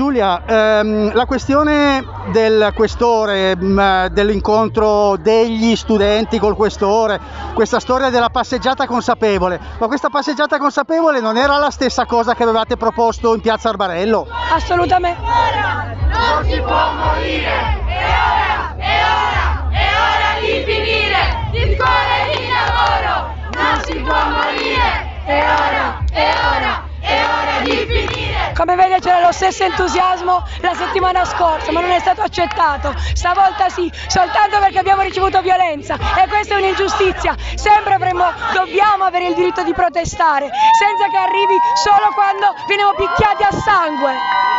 Giulia, ehm, la questione del questore, mh, dell'incontro degli studenti col questore, questa storia della passeggiata consapevole, ma questa passeggiata consapevole non era la stessa cosa che avevate proposto in piazza Arbarello? Assolutamente. Non si può morire! È ora! È ora! È ora di finire! Di scuola e di lavoro! Non si può morire! È ora! È ora! È ora di finire! Come vede c'era lo stesso entusiasmo la settimana scorsa, ma non è stato accettato. Stavolta sì, soltanto perché abbiamo ricevuto violenza e questa è un'ingiustizia. Sempre avremo, dobbiamo avere il diritto di protestare, senza che arrivi solo quando veniamo picchiati a sangue.